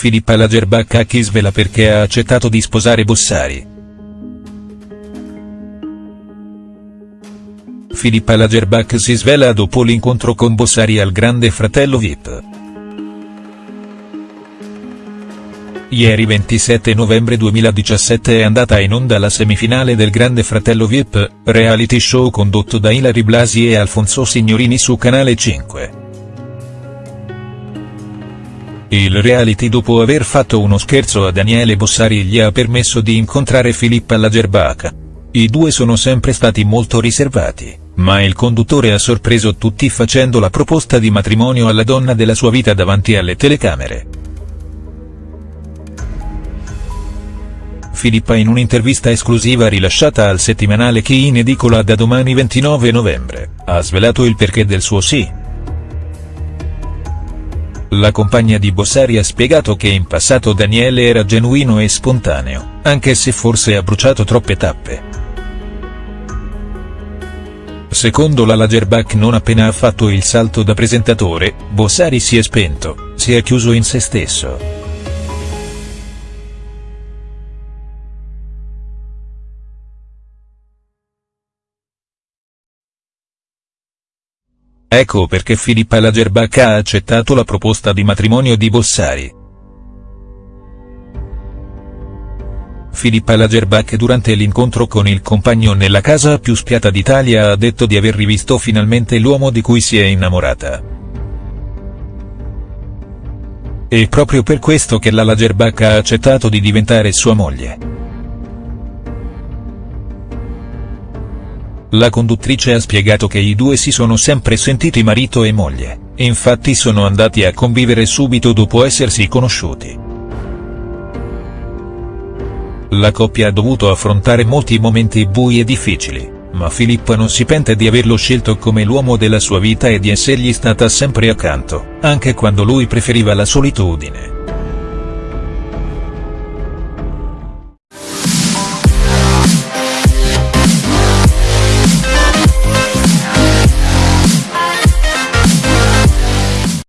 Filippa Lagerbach a chi svela perché ha accettato di sposare Bossari. Filippa Lagerbach si svela dopo l'incontro con Bossari al Grande Fratello Vip. Ieri 27 novembre 2017 è andata in onda la semifinale del Grande Fratello Vip, reality show condotto da Ilari Blasi e Alfonso Signorini su Canale 5. Il reality dopo aver fatto uno scherzo a Daniele Bossari gli ha permesso di incontrare Filippa Lagerbach. I due sono sempre stati molto riservati, ma il conduttore ha sorpreso tutti facendo la proposta di matrimonio alla donna della sua vita davanti alle telecamere. Filippa in un'intervista esclusiva rilasciata al settimanale Chi in edicola da domani 29 novembre, ha svelato il perché del suo sì. La compagna di Bossari ha spiegato che in passato Daniele era genuino e spontaneo, anche se forse ha bruciato troppe tappe. Secondo la Lagerbach non appena ha fatto il salto da presentatore, Bossari si è spento, si è chiuso in se stesso. Ecco perché Filippa Lagerbach ha accettato la proposta di matrimonio di Bossari. Filippa Lagerbach durante l'incontro con il compagno nella casa più spiata d'Italia ha detto di aver rivisto finalmente l'uomo di cui si è innamorata. È proprio per questo che la Lagerbach ha accettato di diventare sua moglie. La conduttrice ha spiegato che i due si sono sempre sentiti marito e moglie, infatti sono andati a convivere subito dopo essersi conosciuti. La coppia ha dovuto affrontare molti momenti bui e difficili, ma Filippa non si pente di averlo scelto come l'uomo della sua vita e di essergli stata sempre accanto, anche quando lui preferiva la solitudine.